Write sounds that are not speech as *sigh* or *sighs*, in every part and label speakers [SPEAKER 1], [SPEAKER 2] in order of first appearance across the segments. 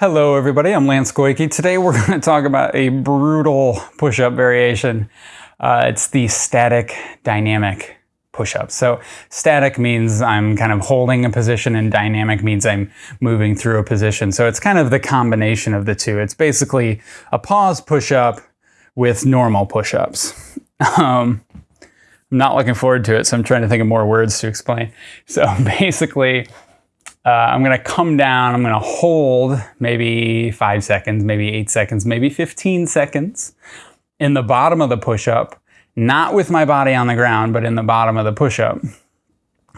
[SPEAKER 1] Hello everybody, I'm Lance Goyke. Today we're *laughs* going to talk about a brutal push-up variation. Uh, it's the static dynamic push-up. So static means I'm kind of holding a position and dynamic means I'm moving through a position. So it's kind of the combination of the two. It's basically a pause push-up with normal push-ups. *laughs* Um, I'm not looking forward to it, so I'm trying to think of more words to explain. So *laughs* basically, uh, I'm gonna come down, I'm gonna hold maybe five seconds, maybe eight seconds, maybe 15 seconds in the bottom of the push-up, not with my body on the ground, but in the bottom of the push-up.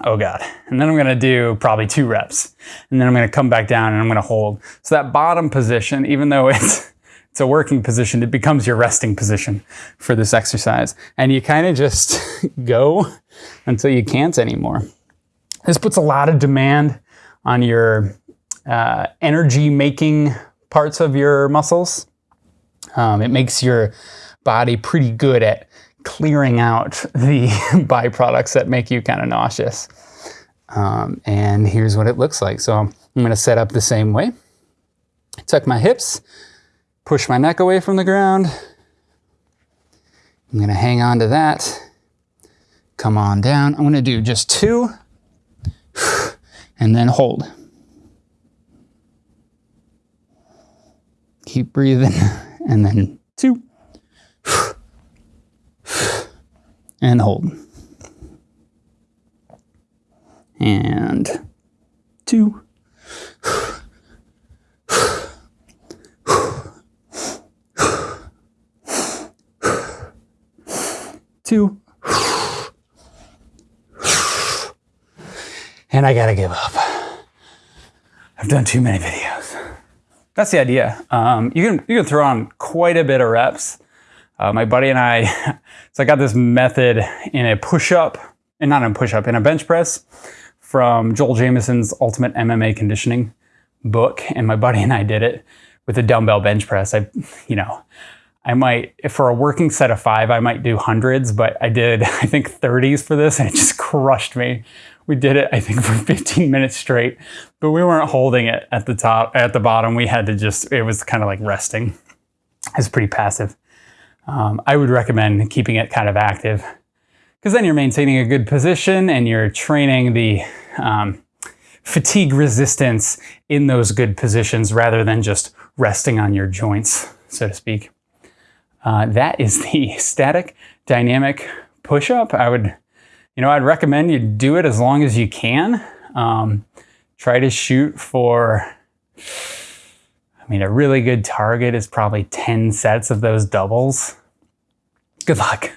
[SPEAKER 1] Oh God. And then I'm gonna do probably two reps. And then I'm gonna come back down and I'm gonna hold. So that bottom position, even though it's, *laughs* it's a working position, it becomes your resting position for this exercise. And you kind of just *laughs* go until you can't anymore. This puts a lot of demand on your uh, energy making parts of your muscles. Um, it makes your body pretty good at clearing out *laughs* the byproducts that make you kind of nauseous. Um, and here's what it looks like. So I'm going to set up the same way. Tuck my hips, push my neck away from the ground. I'm going to hang on to that. Come on down. I'm going to do just two *sighs* and then hold. Keep breathing, *laughs* and then two, *sighs* and hold. And two, *sighs* two, *sighs* and I gotta give up. I've done too many videos. That's the idea. Um, you can you can throw on quite a bit of reps. Uh, my buddy and I, *laughs* so I got this method in a push-up, and not in a push-up, in a bench press from Joel Jamieson's Ultimate MMA Conditioning book, and my buddy and I did it with a dumbbell bench press. I, you know, I might, for a working set of five, I might do hundreds, but I did, *laughs* I think 30s for this, and it just crushed me we did it, I think, for *laughs* 15 minutes straight, but we weren't holding it at the top, at the bottom. We had to just, it was kind of like resting. It's pretty passive. Um, I would recommend keeping it kind of active because then you're maintaining a good position and you're training the um, fatigue resistance in those good positions rather than just resting on your joints, so to speak. Uh, that is the *laughs* static dynamic push-up. I would you know, I'd recommend you do it as long as you can. Um, try to shoot for, I mean, a really good target is probably 10 sets of those doubles. Good luck.